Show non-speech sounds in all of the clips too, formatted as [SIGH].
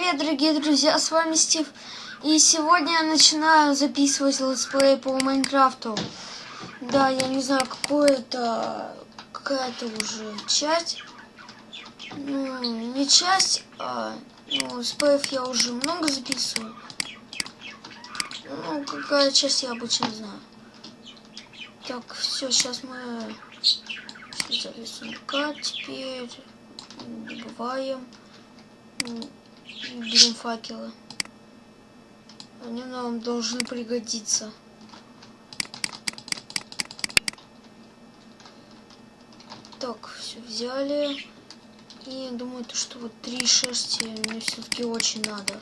Привет, дорогие друзья, с вами Стив. И сегодня я начинаю записывать летсплей по Minecraft у. Да, я не знаю, какое это... Какая-то уже часть. Ну, не часть, а... Ну, летсплеев я уже много записываю. Ну, какая часть я обычно знаю. Так, все, сейчас мы... Записываем теперь добываем. Берем факелы. Они нам должны пригодиться. Так, все взяли. И думаю, то, что вот три шерсти мне все-таки очень надо.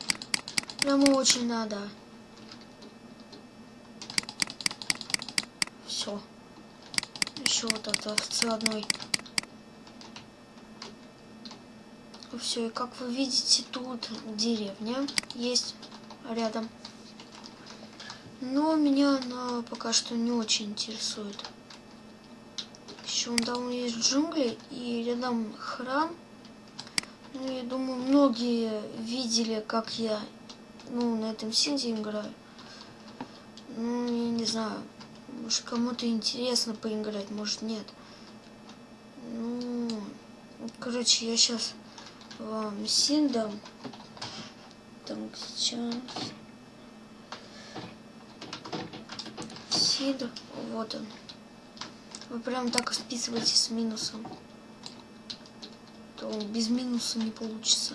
Прямо очень надо. Все. Еще вот от овцы одной. Все, и как вы видите, тут деревня есть рядом. Но меня она пока что не очень интересует. Еще там есть джунгли и рядом храм. Ну, я думаю, многие видели, как я ну, на этом синде играю. Ну, я не знаю. Может, кому-то интересно поиграть, может, нет. Ну, короче, я сейчас вам синдом. Так, сейчас. Сид, вот он. Вы прям так списываете с минусом. То без минуса не получится.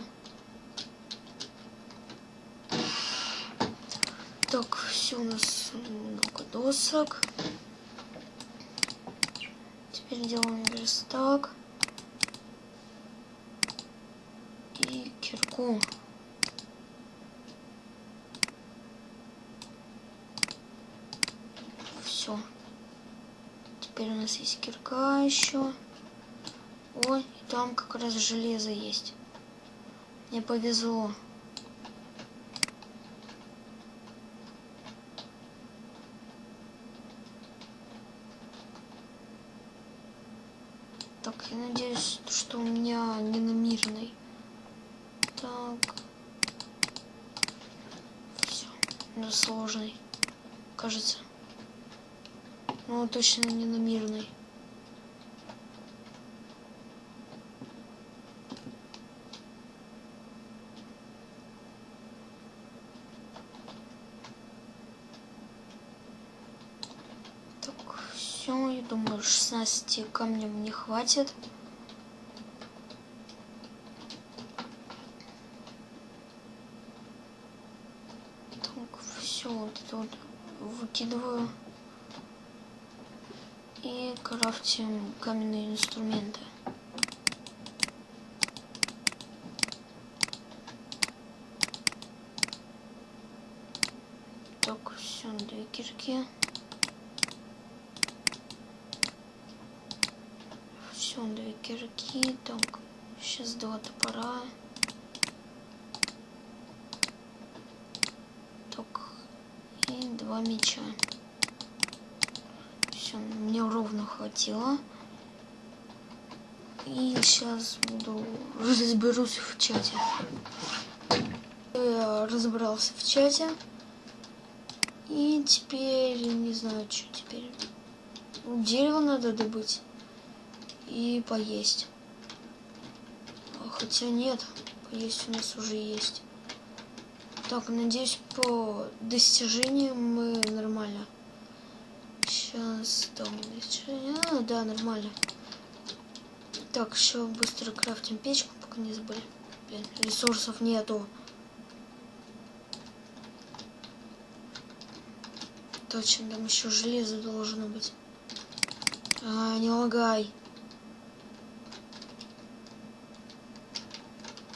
Так, все у нас много досок. Теперь делаем верстак. Кирку. Все. Теперь у нас есть кирка еще. Ой, и там как раз железо есть. Мне повезло. Так, я надеюсь, что у меня не на мирной. Так. Все. Ну, сложный. Кажется. Ну, точно не на мирный. Так, все, я думаю, 16 камнем не хватит. все вот это вот выкидываю и крафтим каменные инструменты. Так, все, две кирки. Все, две кирки. Так, сейчас два топора. два меча. Все, мне ровно хватило. Сейчас буду разберусь в чате. Я разобрался в чате. И теперь, не знаю, что теперь. Дерево надо добыть. И поесть. Хотя нет, поесть у нас уже есть. Так, надеюсь, по достижениям мы нормально. Сейчас там достижения. А, да, нормально. Так, еще быстро крафтим печку, пока не забыли. Ресурсов нету. Точно, там еще железо должно быть. А, не лагай.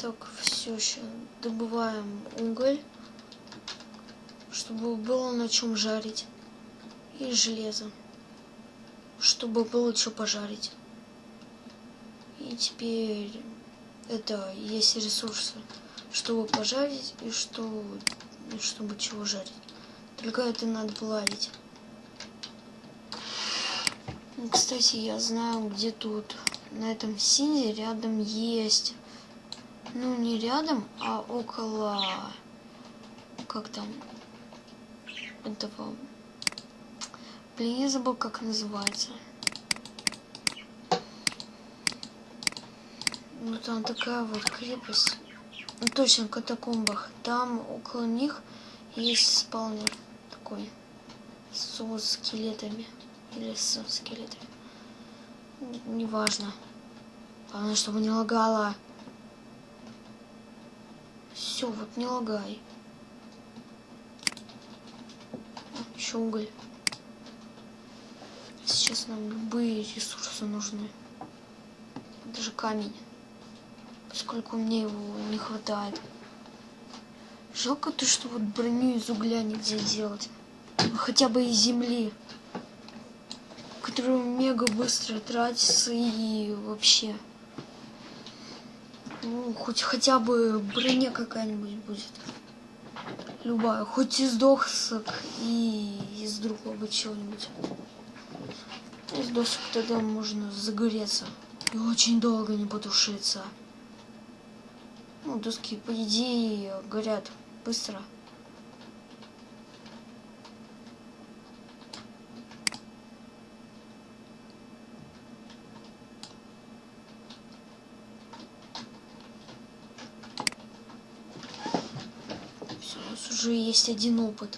Так, все еще добываем уголь, чтобы было на чем жарить. И железо, чтобы было что пожарить. И теперь это есть ресурсы, чтобы пожарить и что, чтобы чего жарить. Только это надо плавить. Кстати, я знаю, где тут на этом сине рядом есть Ну, не рядом, а около... Как там? Этого... Блин, я забыл, как называется. Ну, там такая вот крепость. Ну, точно, в катакомбах. Там около них есть спаунер такой. С скелетами. Или с скелетами. Неважно. Главное, чтобы не лагала. Все, вот не лагай. Еще уголь. Сейчас нам любые ресурсы нужны. Даже камень. Поскольку мне его не хватает. Жалко то, что вот броню из угля нельзя делать. Хотя бы из земли. Которая мега быстро тратится и вообще. Ну, хоть хотя бы броня какая-нибудь будет. Любая. Хоть из досок и из другого чего-нибудь. Из досок тогда можно загореться. И очень долго не потушиться. Ну, доски, по идее, горят быстро. уже есть один опыт.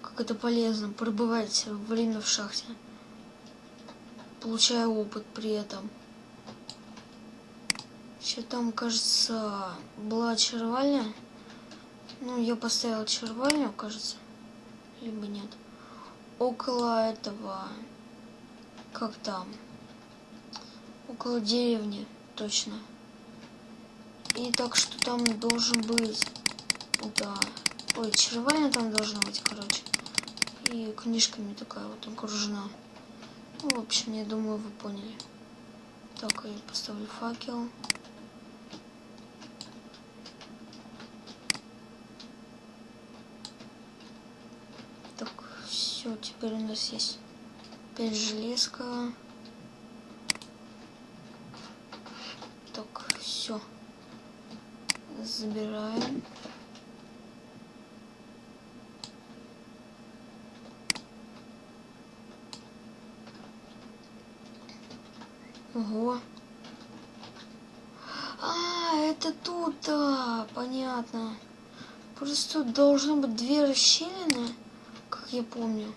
Как это полезно, пробывать время в шахте. Получая опыт при этом. Еще там, кажется, была червальня. Ну, я поставил червальню, кажется. Либо нет. Около этого... Как там? Около деревни, точно. И так что там должен быть да. Ой, червальня там должна быть, короче. И книжками такая вот окружена. Ну, в общем, я думаю, вы поняли. Так, я поставлю факел. Так, все, теперь у нас есть 5 железка. Так, все. Забираем. Ого. А, это тут, да, понятно. Просто должно быть две расщелины, я помню.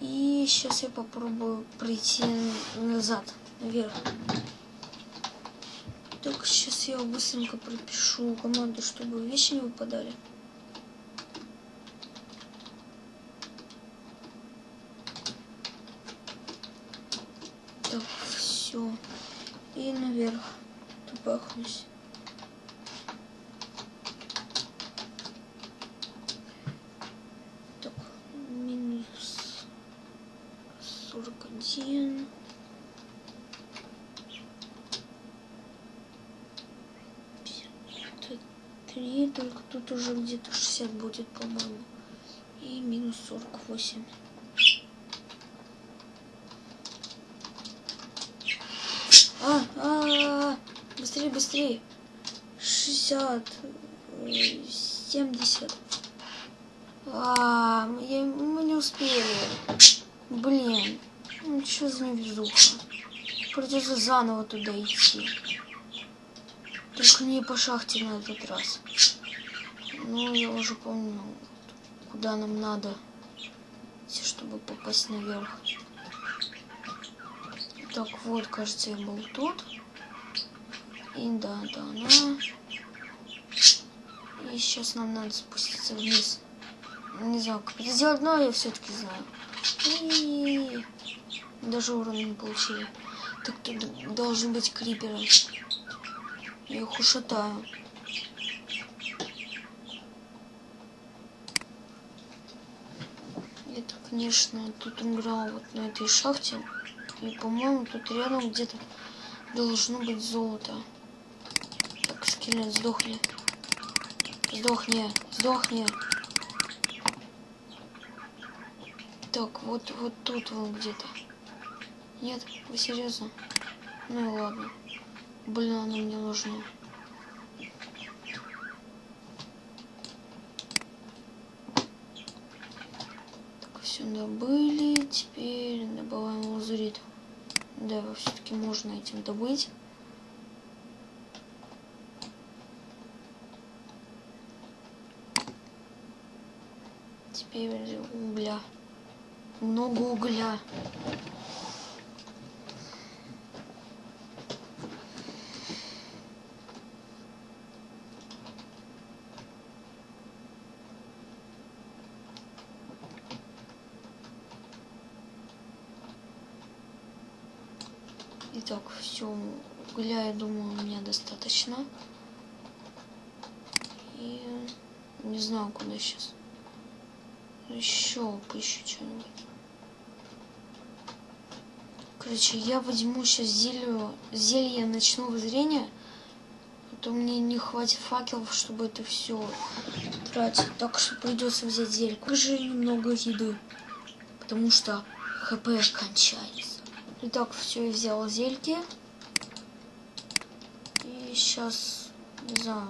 И сейчас я попробую пройти назад, наверх. Так, сейчас я быстренько пропишу команду, чтобы вещи не выпадали. все. И наверх. Так, минус сорок один. три, только тут уже где-то 60 будет, по-моему. И минус 48. А, а, а, быстрее, быстрее. 60, 70. А, я, мы не успели. Блин, ну что за невезуха. Придется заново туда идти. Только не по шахте на этот раз. Ну, я уже помню, куда нам надо, чтобы попасть наверх. Так, вот, кажется, я был тут. И да, да, да. И сейчас нам надо спуститься вниз. Не знаю, как это сделать, но я все-таки знаю. И даже урон не получили. Так тут должен быть криперы. Я их ушатаю. Это, конечно, тут играл вот на этой шахте. И, по-моему, тут рядом где-то должно быть золото. Так, скелет, сдохни. Сдохни, сдохни. Так, вот, вот тут вот где-то. Нет, вы серьезно? Ну и ладно. Блин, она мне нужна. Так, все добыли. Теперь добываем лазурит. Да, все-таки можно этим добыть. Теперь угля. Много угля. Итак, все, угля, я думаю, у меня достаточно. И не знаю, куда сейчас. Еще поищу что-нибудь. Короче, я возьму сейчас зелье, зелье ночного зрения. А то мне не хватит факелов, чтобы это все тратить. Так что придется взять зелье. Уже немного еды. Потому что хп кончается. Итак, все, я взял зельки. Сейчас, не знаю,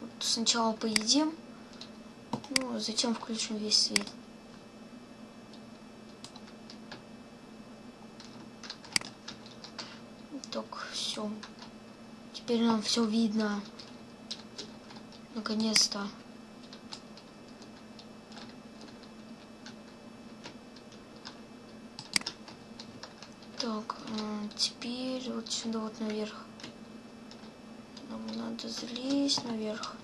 вот сначала поедим. Ну, а затем включим весь свет. Так, все. Теперь нам все видно. Наконец-то. Так, теперь вот сюда вот наверх. Надо залезть наверх.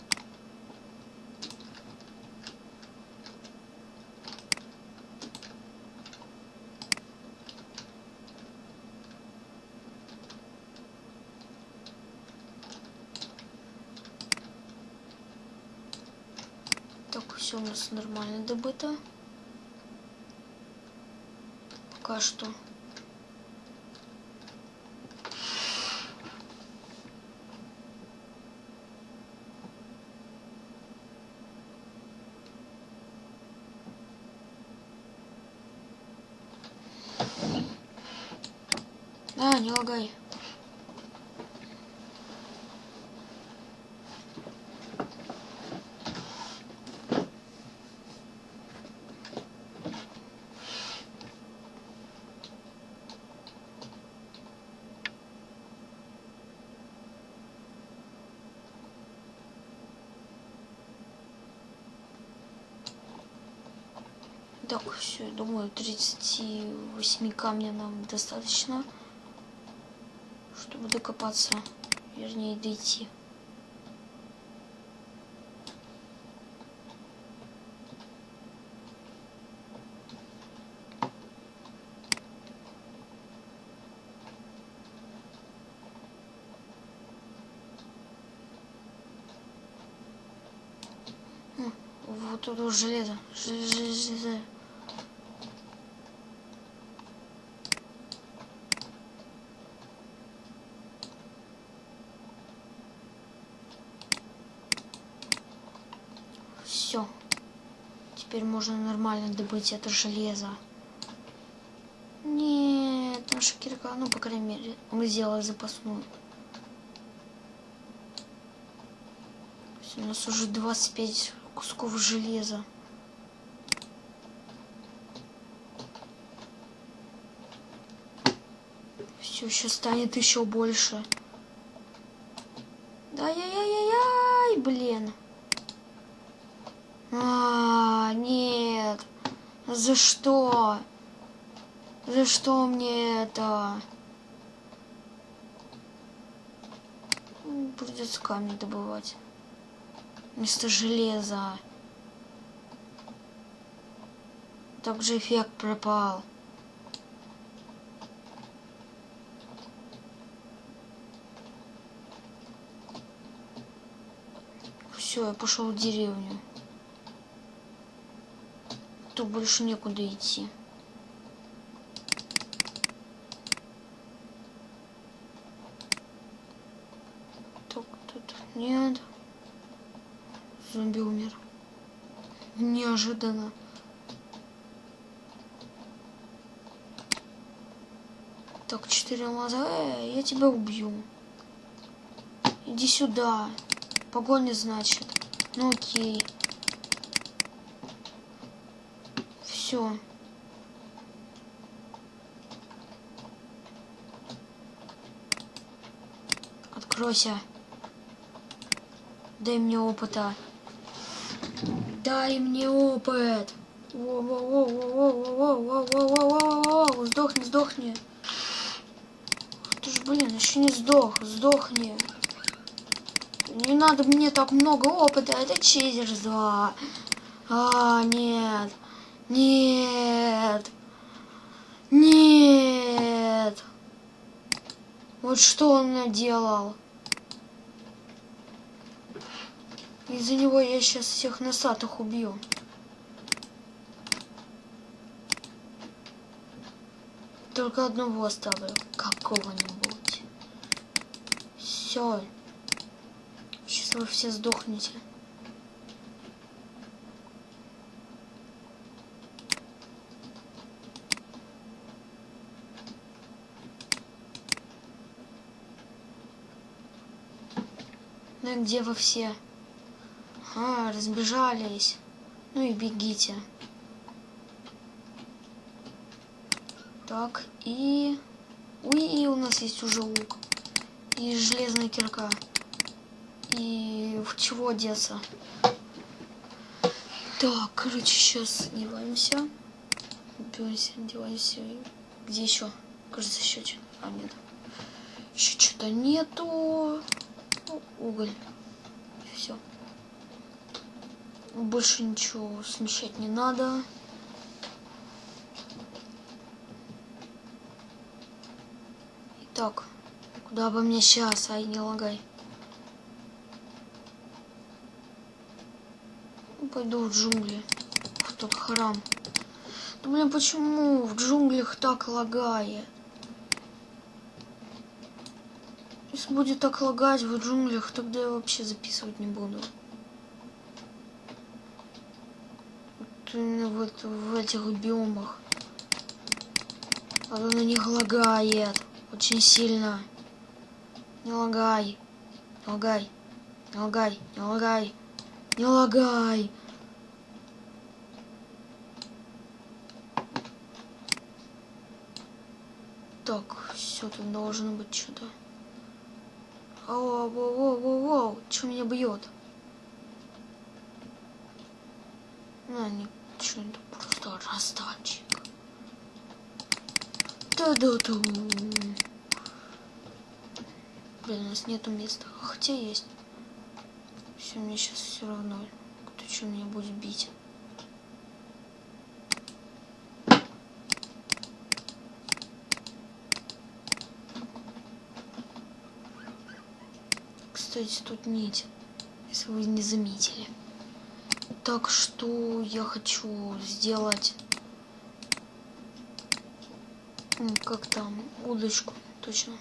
Так, все у нас нормально добыто. Пока что. А, не лагай. Так, все, думаю, 38 камня нам достаточно чтобы докопаться, вернее дойти. Вот тут железо. Железо. Все. Теперь можно нормально добыть это железо. Нет, наша кирка, ну, по крайней мере, мы сделали запасную. У нас уже 25 кусков железа. Все, сейчас станет еще больше. Да, яй-яй-яй, блин. А, нет. За что? За что мне это? Придется камни добывать. Вместо железа. Также эффект пропал. Все, я пошел в деревню. Тут больше некуда идти. Так, тут нет. Зомби умер. Неожиданно. Так, четыре алмаза. Э, я тебя убью. Иди сюда. Погоня, значит. Ну окей. все. Откройся. Дай мне опыта. Дай мне опыт. Сдохни, сдохни. Ты ж, блин, еще не сдох. Сдохни. Не надо мне так много опыта. Это чизерс 2. А, нет. Нет. Нет. Вот что он наделал. Из-за него я сейчас всех носатых убью. Только одного оставлю. Какого-нибудь. Все. Сейчас вы все сдохнете. И где вы все? А, разбежались. Ну и бегите. Так, и... Уи, у нас есть уже лук. И железная кирка. И в чего одеться? Так, короче, сейчас одеваемся. Одеваемся, одеваемся. Где еще? Кажется, еще что-то. А, нет. Еще что-то нету. Ну, уголь. Все. Больше ничего смещать не надо. Так, куда бы мне сейчас? Ай, не лагай. Пойду в джунгли. В тот храм. Да блин, почему в джунглях так лагает? Если будет так лагать в джунглях, тогда я вообще записывать не буду. Вот именно вот в этих биомах. Оно на них лагает. Очень сильно. Не лагай. Не лагай. Не лагай. Не лагай. Не лагай. Так, все, тут должно быть что-то. Ау, воу, воу, воу, воу, что меня бьет? А, ничего, это просто раздатчик. Да-да-да. Блин, у нас нету места. Хотя есть. Все, мне сейчас все равно. Кто что меня будет бить. Кстати, тут нить, если вы не заметили. Так что я хочу сделать, как там, удочку, точно.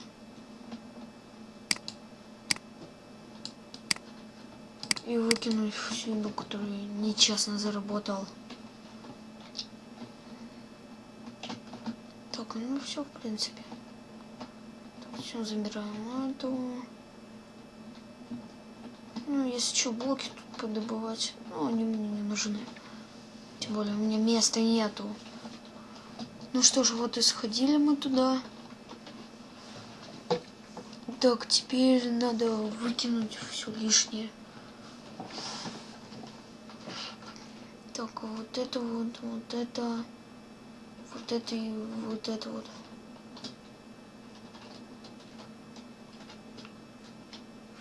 И выкинуть всю еду, которую нечестно заработал. Так, ну все, в принципе. Так, все, забираем эту. Ну, если что, блоки тут подобывать. Ну, они мне не нужны. Тем более, у меня места нету. Ну что ж, вот и сходили мы туда. Так, теперь надо выкинуть все лишнее. Так, вот это вот, вот это, вот это и вот это вот.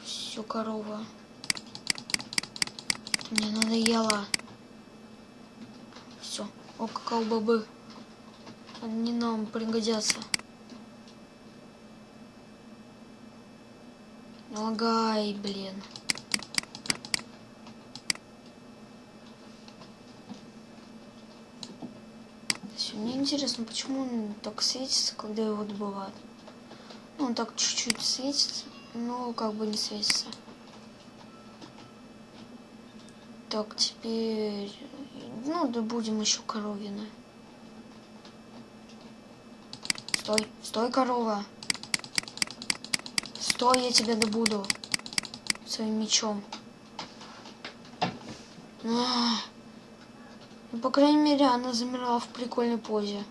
Все, корова. Мне надоело. Все. О, какао-бобы. Они нам пригодятся. Лагай, блин. Все, мне интересно, почему он так светится, когда его добывают. Ну, он так чуть-чуть светится, но как бы не светится. Так, теперь... Ну, да будем еще коровины. Стой, стой, корова. Стой, я тебя добуду. своим мечом. А. Ну, по крайней мере, она замерла в прикольной позе.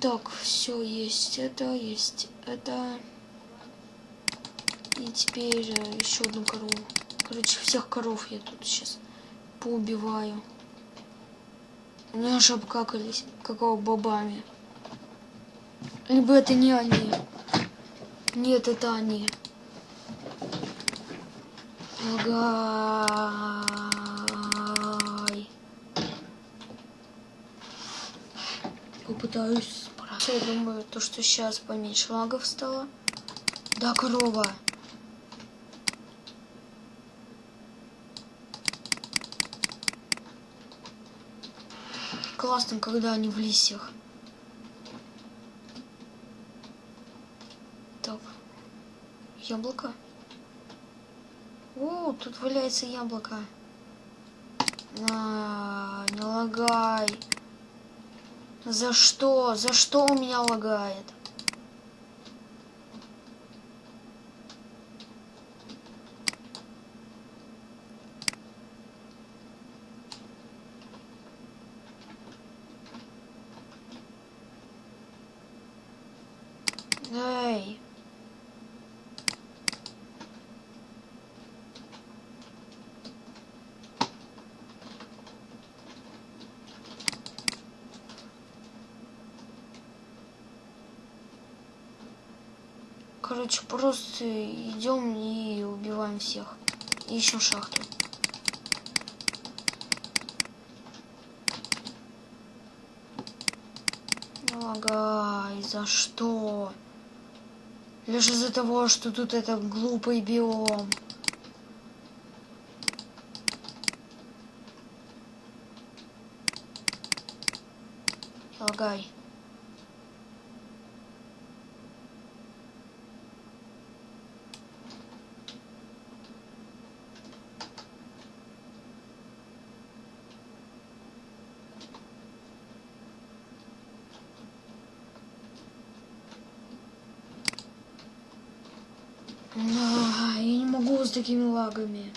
Так, все есть это, есть это. И теперь еще одну корову. Короче, всех коров я тут сейчас поубиваю. Они аж обкакались, какого бобами. Либо это не они. Нет, это они. Лагай. Попытаюсь справиться. Я думаю, то, что сейчас поменьше лагов стало. Да, корова. Классно, когда они в листьях. Так. Яблоко. О, тут валяется яблоко. На, не лагай. За что? За что у меня лагает? Короче, просто идем и убиваем всех. ищем шахту. Лагай, за что? Лишь из-за того, что тут это глупый биом. Лагай. А, я не могу с такими лагами.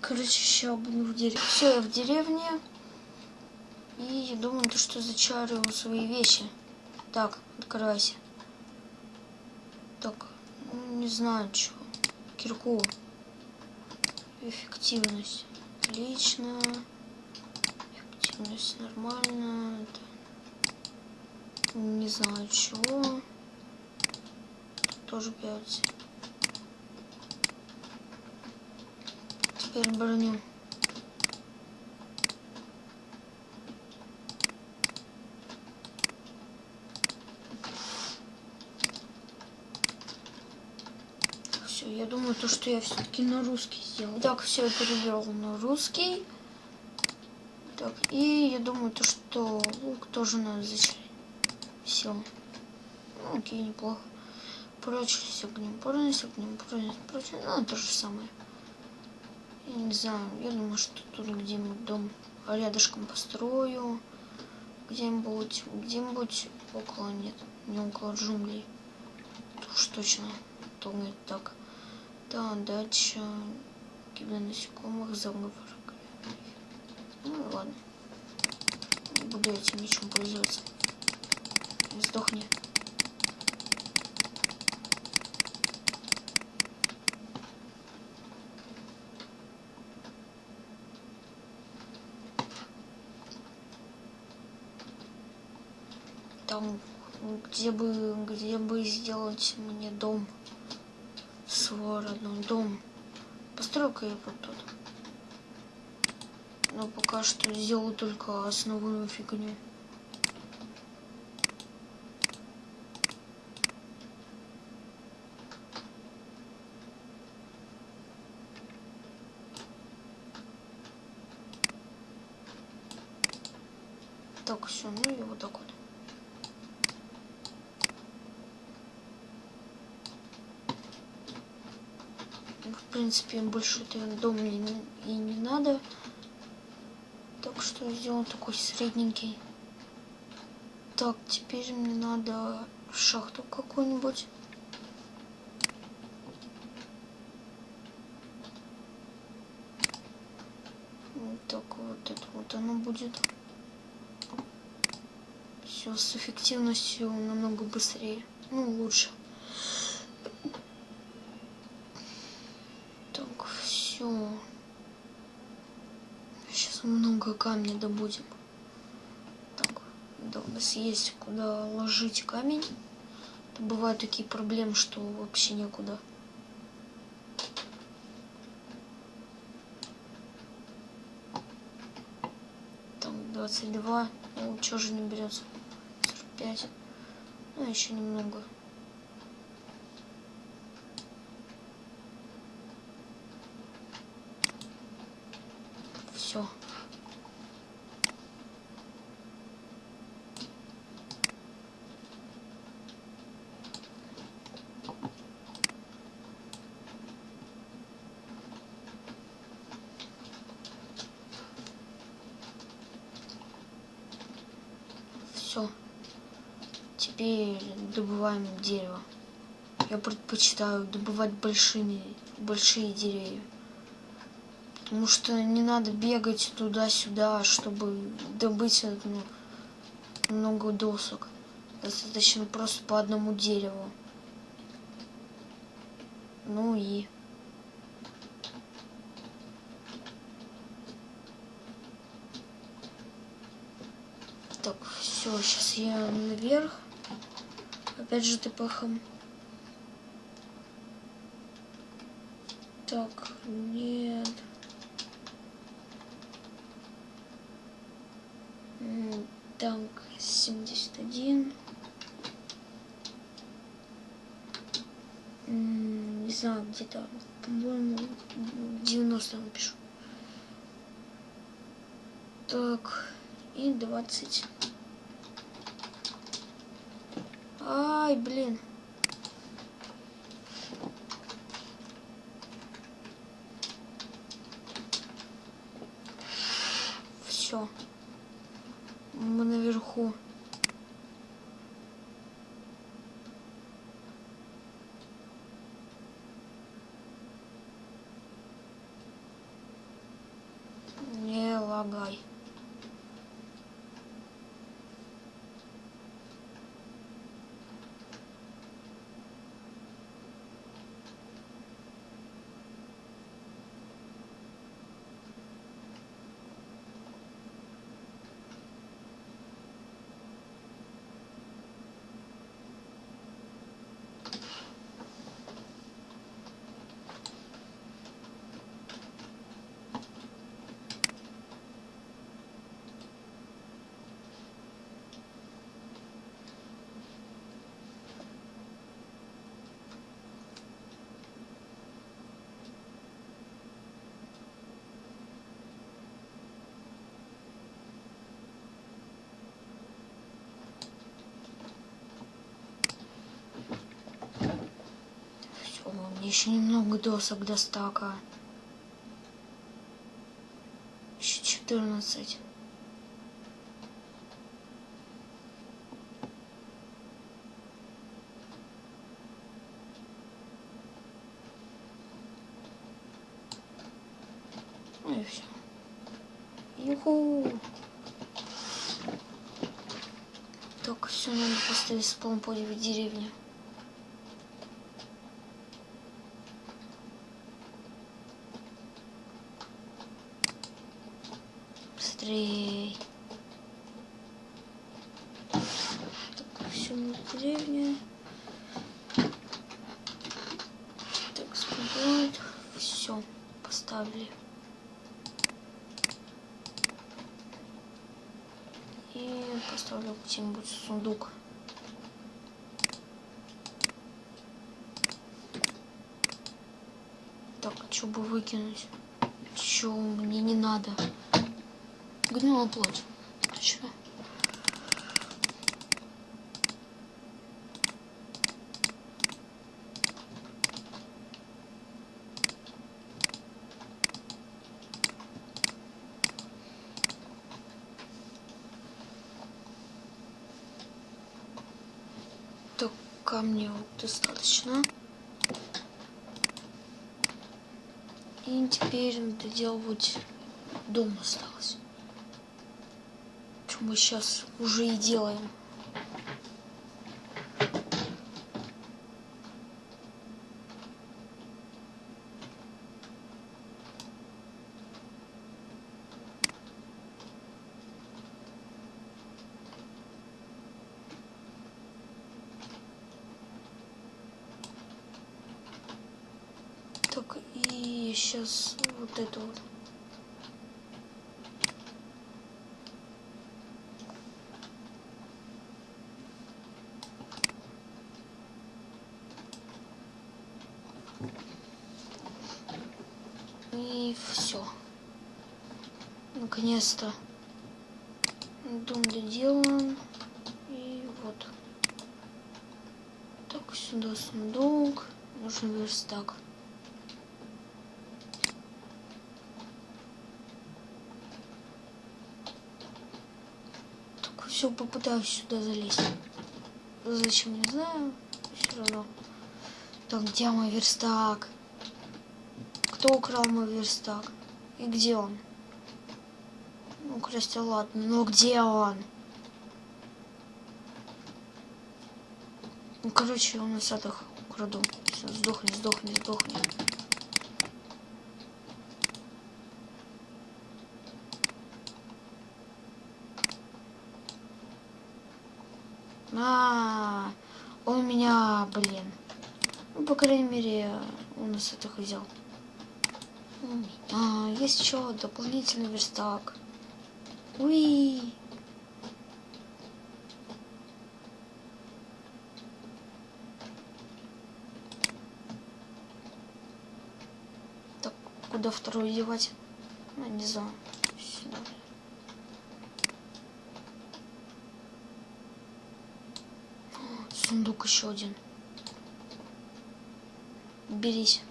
Короче, еще буду в деревне. Все, я в деревне. И я думаю, то, что зачарю свои вещи. Так, открывайся. Так, ну, не знаю, чего. Кирку. Эффективность. Отлично. Эффективность нормально. Это... Не знаю чего. Тоже 5. Теперь броню. Все, я думаю, то, что я все-таки на русский сделал. Так, все, я перевел на русский. Так, и я думаю, то, что лук тоже надо зачислить. Все. Ну, окей, неплохо. Прочность огнем, прочность огнем, прочность, прочность. Ну, то же самое. Я не знаю, я думаю, что тут где-нибудь дом рядышком построю. Где-нибудь, где-нибудь около, нет, не около джунглей. Это уж точно. То нет так. Да, дача, гибель насекомых, заговор. Ладно. Буду этим мечом пользоваться. Сдохни. Там, где бы, где бы сделать мне дом. Свой родной дом. Постройка я вот тут. Но пока что сделаю только основную фигню. Так, все, ну и вот так вот. В принципе, больше этот дом мне и не надо. Все, сделал такой средненький. Так, теперь мне надо шахту какую-нибудь. Так, вот это вот оно будет. Все с эффективностью намного быстрее. Ну, лучше. Так, все. Сейчас много камня добудем. Так, да, у нас есть куда ложить камень. Бывают такие проблемы, что вообще некуда. Там 22. Ну, что же не берется? 45. Ну, еще немного. Все. Все. Теперь добываем дерево. Я предпочитаю добывать большими, большие деревья. Потому что не надо бегать туда-сюда, чтобы добыть ну, много досок. Достаточно просто по одному дереву. Ну и... Так, все, сейчас я наверх. Опять же ТПХом. Так, нет. М, Так, 71. М, Не знаю, где-то, по-моему, 90 напишу. Так, и 20. Ай, блин. Все. Мы наверху. Не лагай. Все, мне еще немного досок до стака. Еще 14. Ну и все. Юху! Так, все, надо поставить спаун по деревне. Быстрей. Так, все на. Так, спать. Все, поставили. И поставлю где-нибудь сундук. Так, а что бы выкинуть? Чё мне не надо? гнула плоть. Ты? Так камней достаточно. И теперь надо делать дом осталось. Мы сейчас уже и делаем. Так, и сейчас вот это вот. И все. Наконец-то дом доделан. И вот. Так, сюда сундук. Нужен верстак. Так, все, попытаюсь сюда залезть. Зачем, не знаю. Все равно. Так, где мой верстак? Кто украл мой верстак? И где он? Ну, красть, ладно. Но где он? Ну, короче, у нас это украду. Все, сдохни, сдохни, сдохни. А, он меня, блин. Ну, по крайней мере, у нас это взял. А, есть еще дополнительный верстак. Уи. Так, куда второй девать? А, не знаю. Сундук еще один. Берись.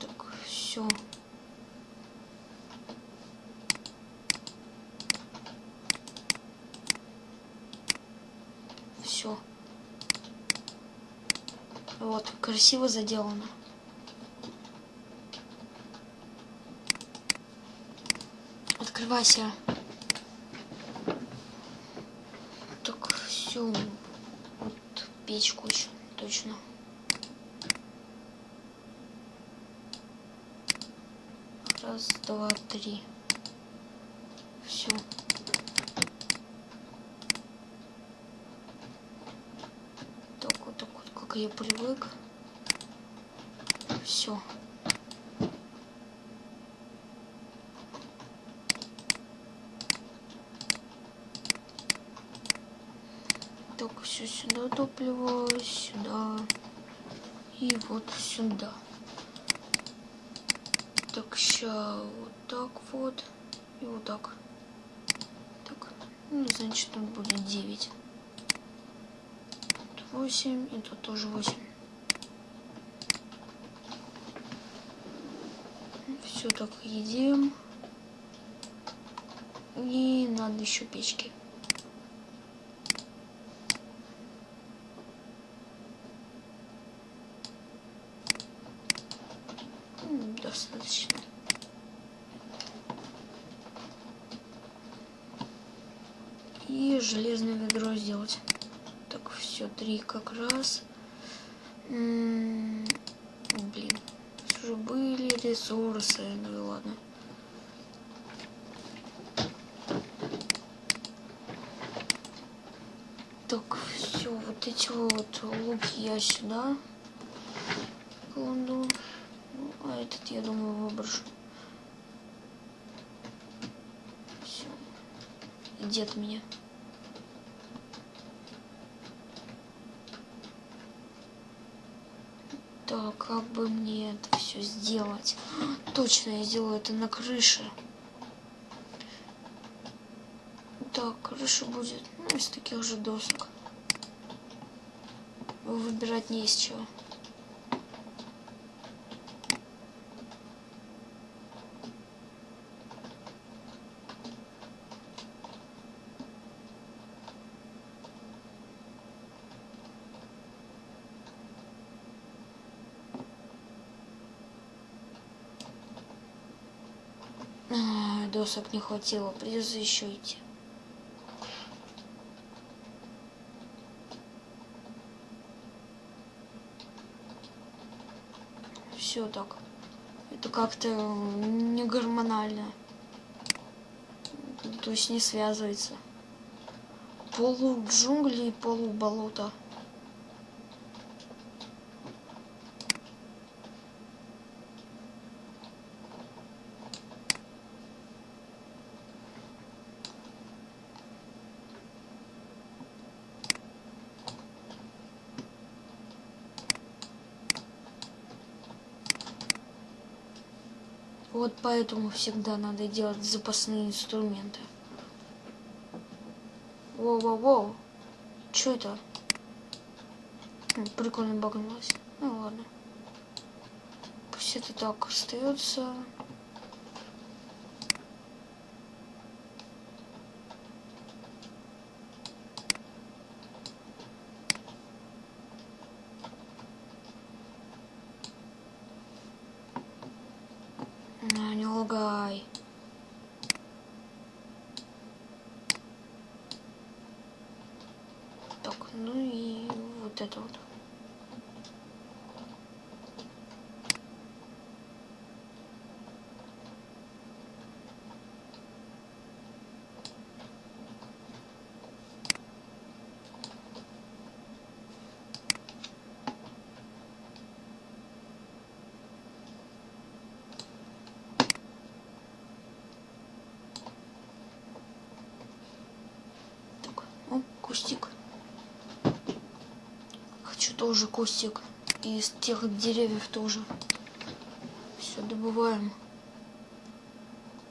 Так, все. Все. Вот, красиво заделано. Открывайся. Так, все. Вот печку еще, точно. Раз, два, три. Все. Так вот, так вот, как я привык. Все. Так, все сюда топливо, сюда и вот сюда. Так, сейчас вот так вот и вот так. Так, ну, значит, тут будет 9. Тут 8 и тут тоже 8. Едим. И надо еще печки. М, Достаточно. И железное ведро сделать. Так, все, три как раз. М, Блин, уже были ресурсы, ну и ладно. Так, все, вот луки я сюда кладу. Ну, а этот, я думаю, выброшу. Все. Дед меня. Так, как бы мне это все сделать? [GASPS] Точно, я сделаю это на крыше. Так, крыша будет ну, из таких же досок выбирать не из чего. А, досок не хватило, придется еще идти. Все так. Это как-то не гормонально. То есть не связывается. Полу джунгли, полу болота. Вот поэтому всегда надо делать запасные инструменты. Воу-воу-воу. Что это? Прикольно багнулось. Ну ладно. Пусть это так остается. А, не лагай. Так, ну и вот это вот. Так, о, кустик. Хочу тоже кустик. Из тех деревьев тоже. Все, добываем.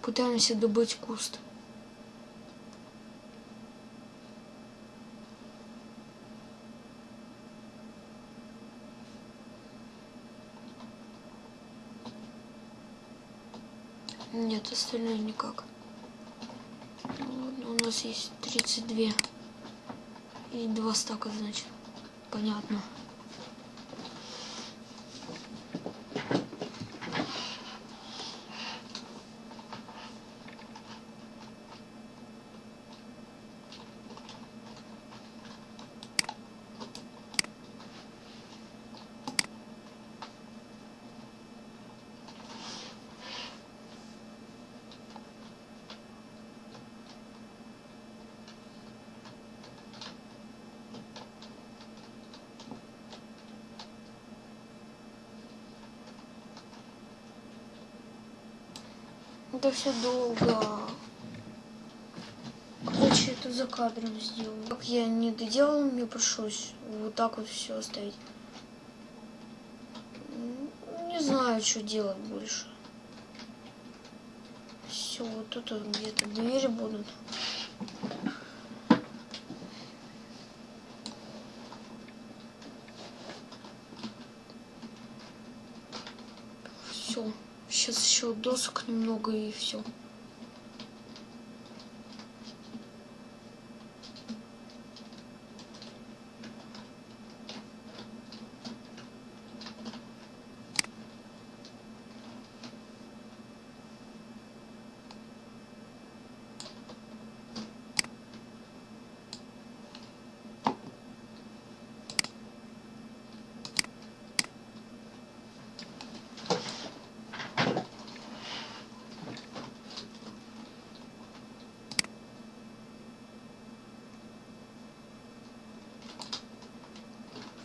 Пытаемся добыть куст. Нет, остальное никак. Ну у нас есть 32. И два стака, значит. Понятно. Это все долго. Короче, это за кадром сделал. Как я не доделал, мне пришлось вот так вот все оставить. Не знаю, что делать больше. Все, вот тут где-то двери будут. Все. Сейчас еще досок немного и все.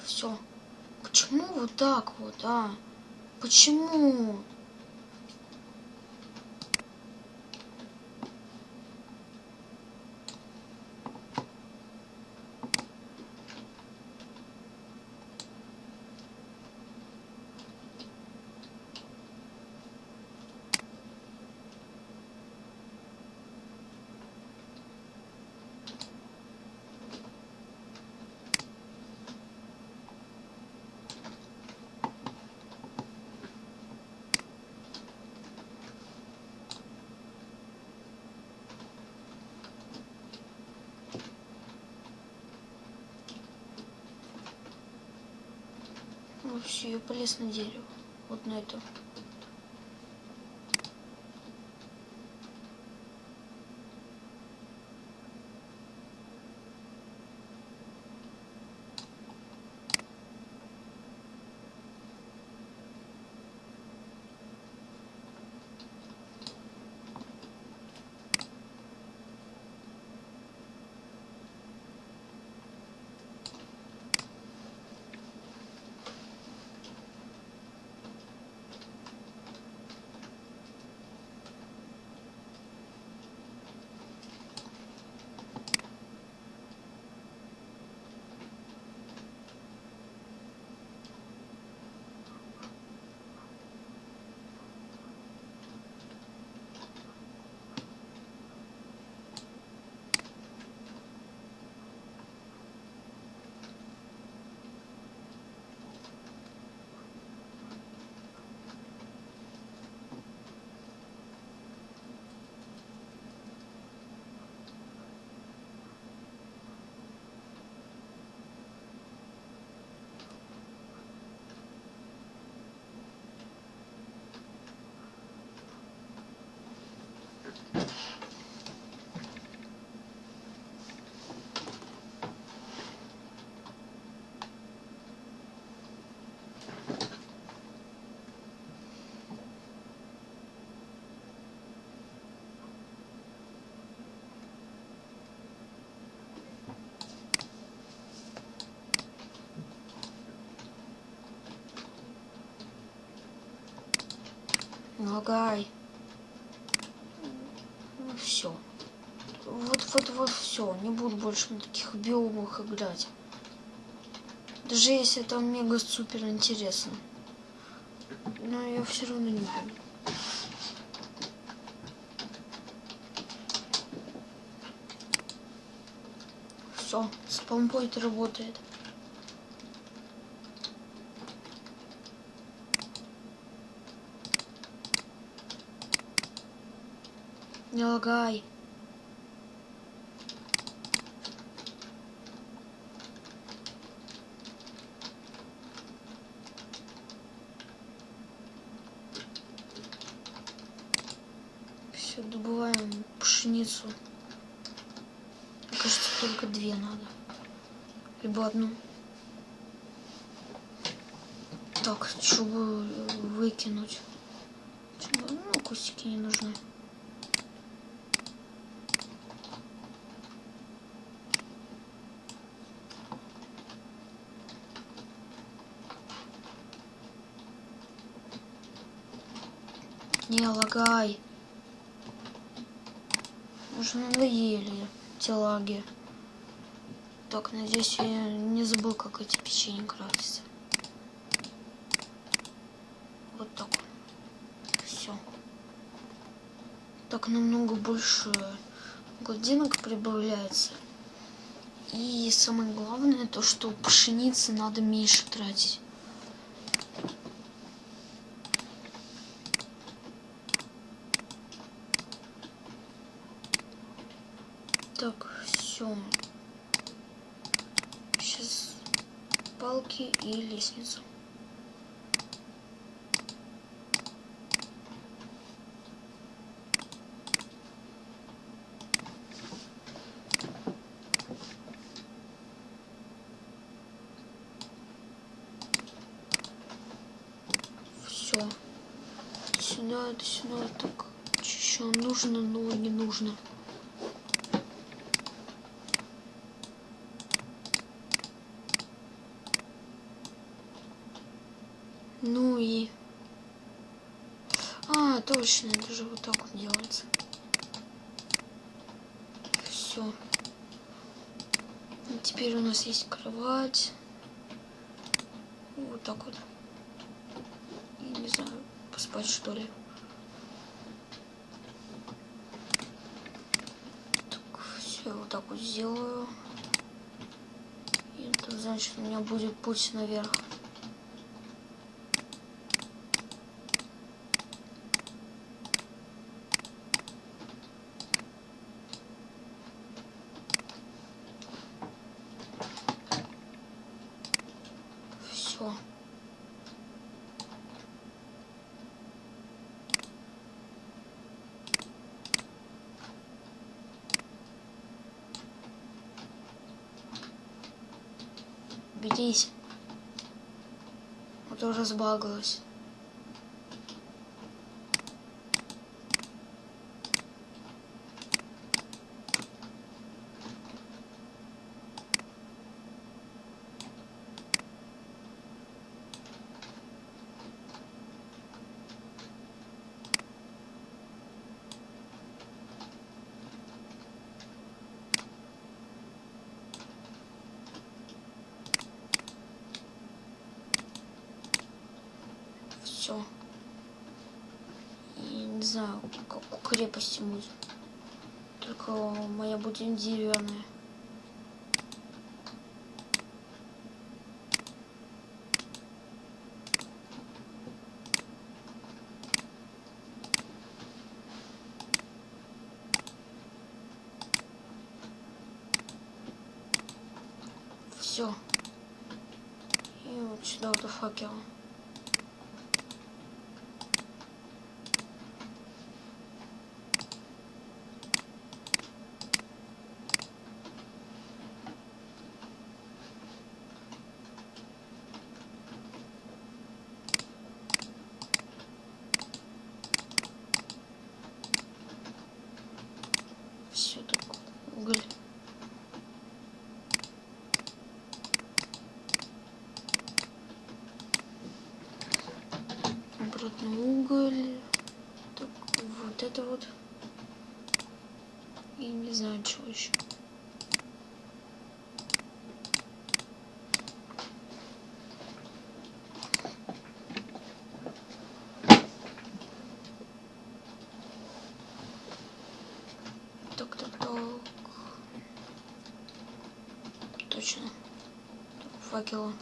Все. Почему вот так вот, а? Почему? Ну полез на дерево. Вот на это. Лагай. Ну все. Вот, вот, вот все. Не буду больше на таких биомах играть. Даже если там мега супер интересно. Но я все равно не буду. Все, спампойт работает. Не лагай. Все, добываем пшеницу. Кажется, только две надо. Либо одну. Так, чтобы выкинуть. Ну, кустики не нужны. Лагай. Уже надоели эти лаги. Так, надеюсь, я не забыл, как эти печенья крафтятся. Вот так. Все. Так намного больше гладинок прибавляется. И самое главное, то, что пшеницы надо меньше тратить. Так, все. Сейчас палки и лестницу. Все. Сюда, сюда, так. Еще нужно, но не нужно. Ну и... А, точно, это же вот так вот делается. Все. Теперь у нас есть кровать. Вот так вот. И, не знаю, поспать что ли. Так, все, вот так вот сделаю. И это значит, у меня будет путь наверх. Все. Берись. А то разбагалась. Все. И не знаю, как у крепости будет. Только моя будет деревянная. Все. И вот сюда вот факел. Все так уголь. И не знаю, чего еще. Так, так, так. Точно. Факела.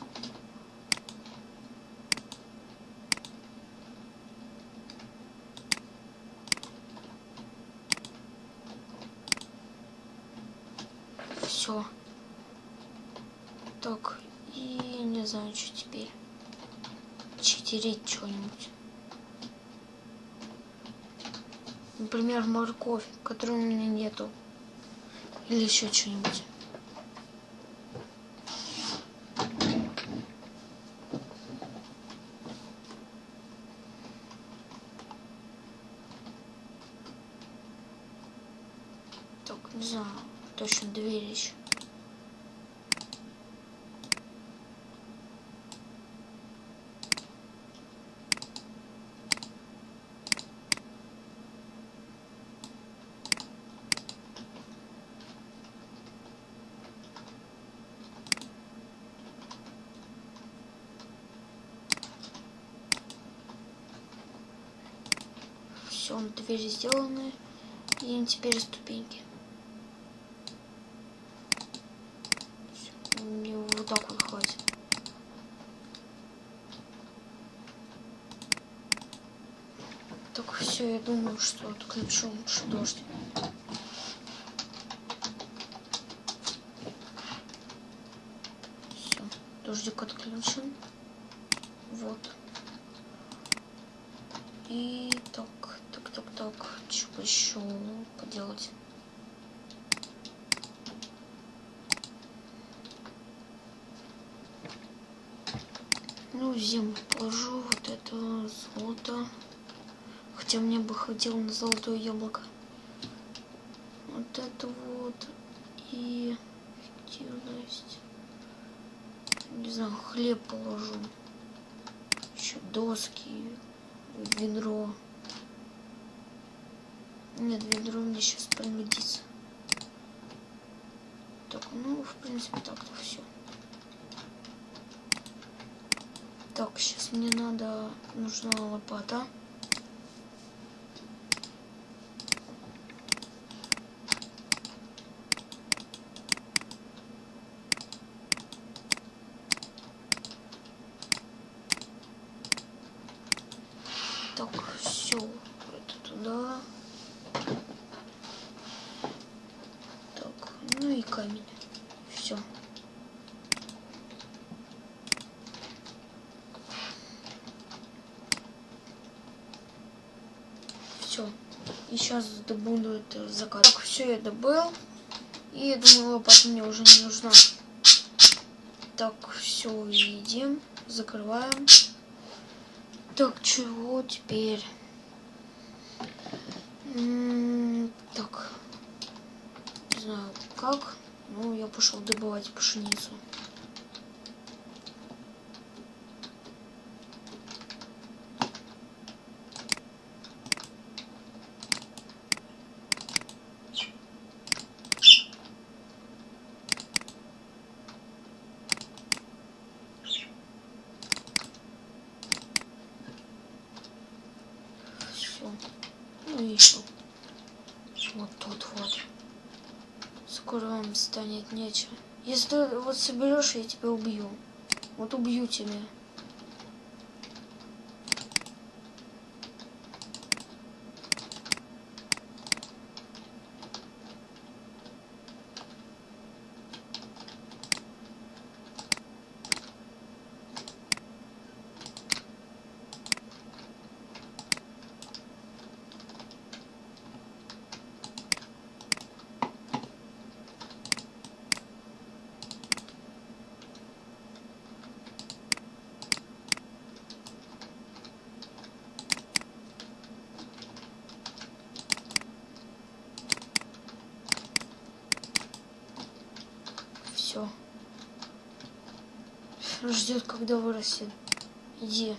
Все. Так, и не знаю, что теперь. Читерить что-нибудь. Например, морковь, которой у меня нету. Или еще что-нибудь. Так, не знаю, точно дверь еще. Все, двери сделаны. И теперь ступеньки. Всё, Мне вот так вот хватит. Так, все, я думаю, что отключу лучше дождь. Все, дождик отключен. Вот. И так, так, так, так, что еще поделать? Землю положу вот это золото. Хотя мне бы хватило на золотое яблоко. Вот это вот. И эффективность. Не знаю, хлеб положу. Еще доски, ведро. Нет, ведро мне сейчас пригодится. Так, ну, в принципе, так-то все. Так, сейчас мне надо, нужна лопата. Так, все, это туда. Так, ну и камень. Все. Все. И сейчас добуду это закат. Так, все я добыл. И я думаю, лопата мне уже не нужна. Так, все, едим. Закрываем. Так, чего теперь? М, Так. Не знаю, как. Ну, я пошел добывать пшеницу. Все. Ну и еще. Вот тут вот. Скоро вам нечего. Если вот соберешь, я тебя убью. Вот убью тебя. ждет, когда вырастет. Иди,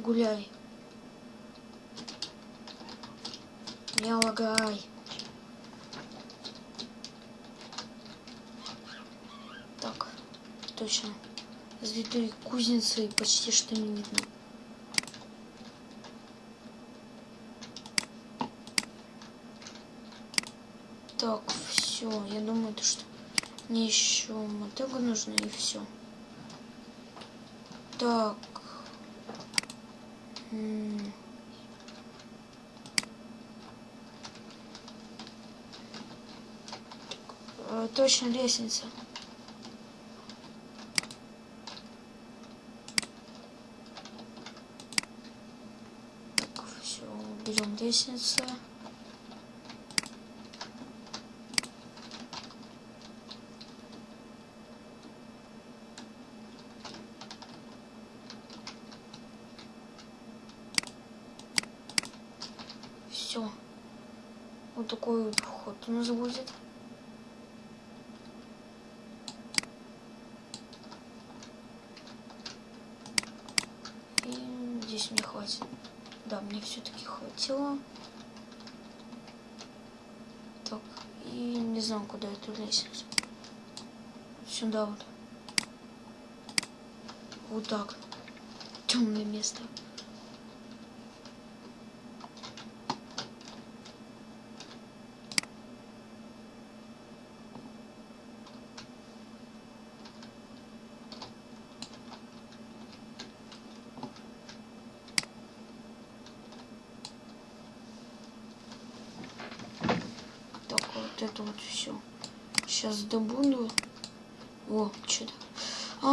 гуляй. Не лагай. Так, точно. С витой кузницы почти что не видно. Так, все. Я думаю, то, что мне еще мотыга нужна и все. Так. Э, Точно лестница. Так, все, берем лестницу. Все. Вот такой вот вход у нас будет. И здесь мне хватит. Да, мне все-таки хватило. Так, и не знаю, куда эту лестницу. Сюда вот. Вот так. Темное место. Так, вот это вот все. Сейчас добуду. О, что-то.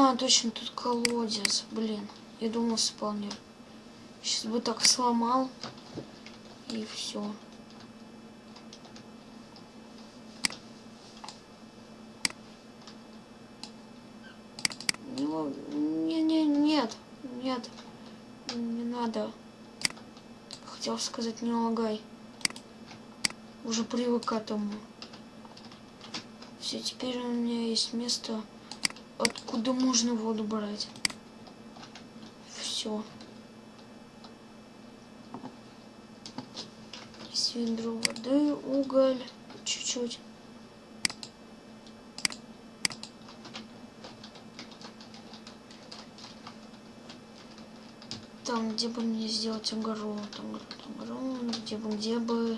А, точно, тут колодец. Блин, я думал спавнер. Сейчас бы так сломал. И все. Не, не, нет, нет, не надо. Хотел сказать, не лагай. Уже привык к этому. Все, теперь у меня есть место, откуда можно воду брать. Все. Ведро воды, уголь, чуть-чуть. Там, где бы мне сделать огород, огород, огород, где бы, где бы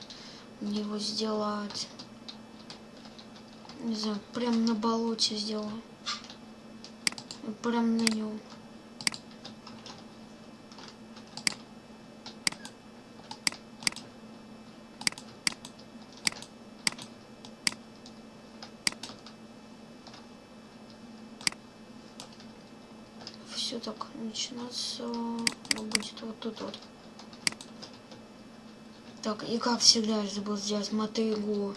мне его сделать. Не знаю, прям на болоте сделаю. Прям на нем. Все так начинаться ну, будет вот тут вот. Так, и как всегда я забыл сделать мотыгу.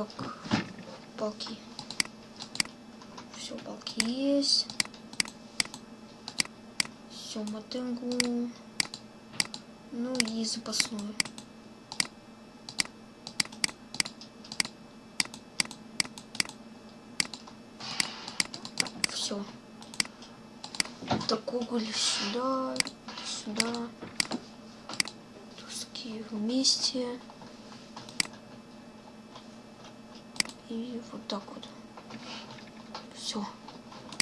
Так, палки. Все, палки есть. Все, мотыгу. Ну и запасную. Все. Так, уголь сюда, сюда. Доски вместе. И вот так вот. Все.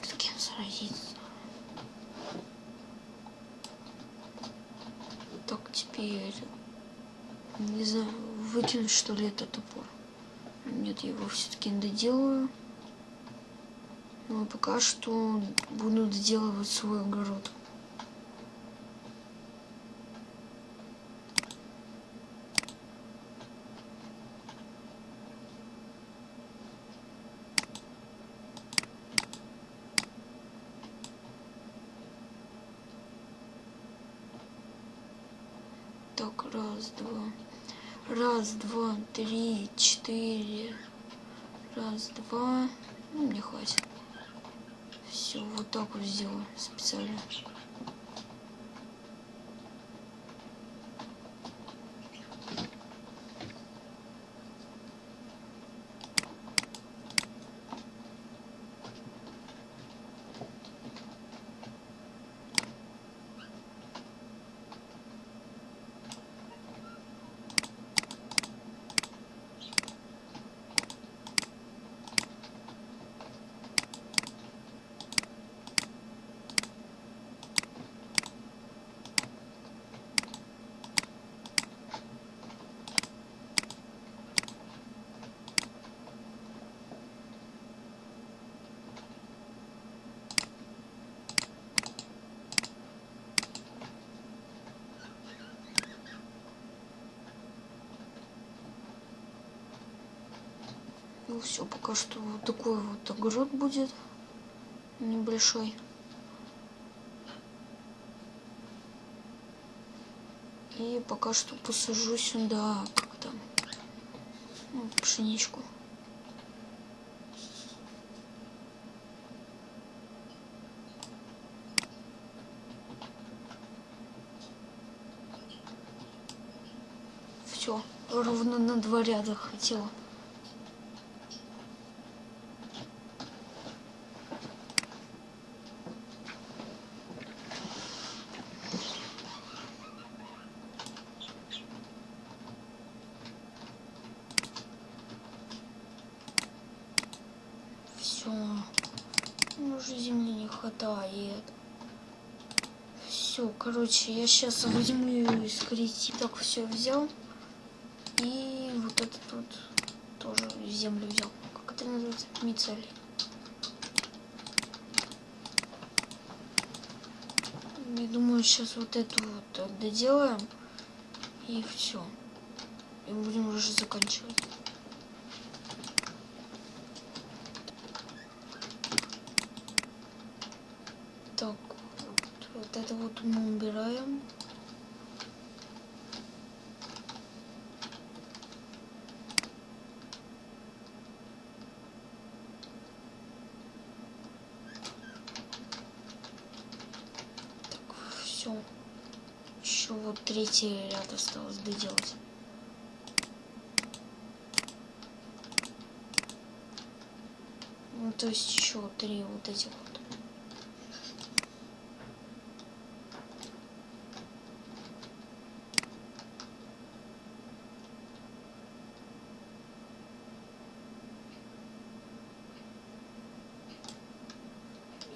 С кем сразиться? Так, теперь... Не знаю, выкинуть что ли этот топор. Нет, я его все-таки доделаю. Но пока что буду доделывать свой огород. Так, раз, два. Раз, два, три, четыре. Раз, два. Ну, мне хватит. Все, вот так вот сделаю специально. Сделал. Все, пока что вот такой вот огород будет небольшой. И пока что посажу сюда, как там, ну, пшеничку. Все, ровно на два ряда хотела. Все. Уже земли не хватает. Все, короче, я сейчас возьму искорить. Так, все взял. И вот этот вот тоже землю взял. Как это называется? Мицель. Я думаю, сейчас вот эту вот доделаем. И все. И будем уже заканчивать. Так, вот, вот это вот мы убираем. Так, все. Еще вот третий ряд осталось доделать. Ну, то есть еще три вот этих вот.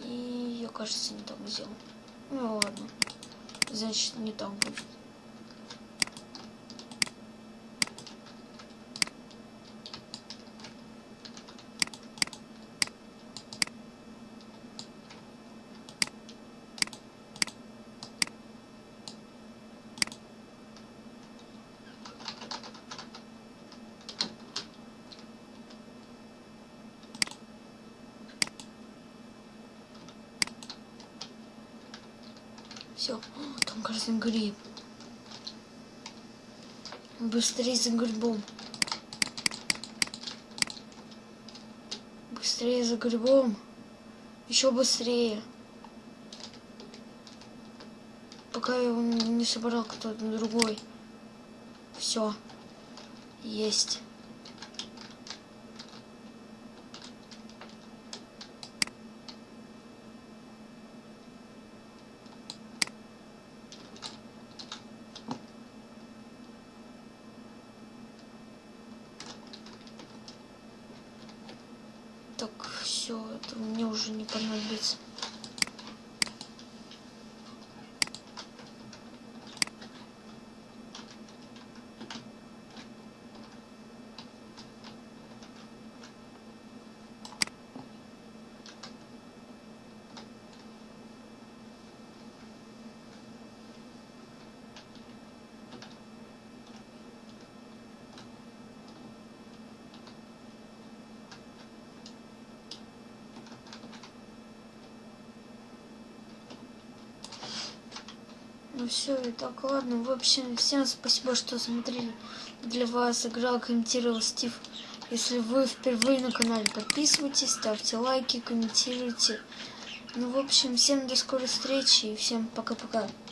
И я, кажется, не так сделал. Ну ладно. Значит, не так будет. Все, там кажется гриб. Быстрее за грибом. Быстрее за грибом. Еще быстрее. Пока я его не собрал кто-то другой. Все. Есть. Так, все, это мне уже не понадобится. Ну все, и так, ладно. В общем, всем спасибо, что смотрели. Для вас играл, комментировал Стив. Если вы впервые на канале, подписывайтесь, ставьте лайки, комментируйте. Ну, в общем, всем до скорой встречи и всем пока-пока.